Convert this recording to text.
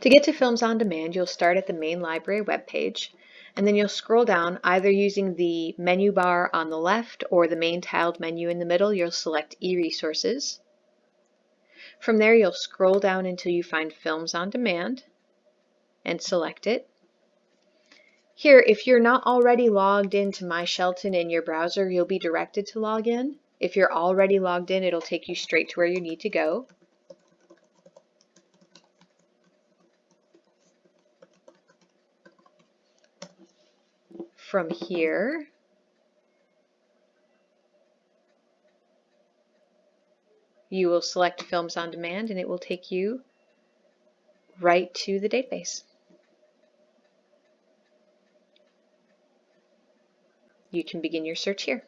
To get to Films on Demand, you'll start at the main library webpage, and then you'll scroll down either using the menu bar on the left or the main tiled menu in the middle. You'll select e-resources. From there, you'll scroll down until you find Films on Demand and select it. Here, if you're not already logged into My Shelton in your browser, you'll be directed to log in. If you're already logged in, it'll take you straight to where you need to go. From here, you will select Films on Demand and it will take you right to the database. You can begin your search here.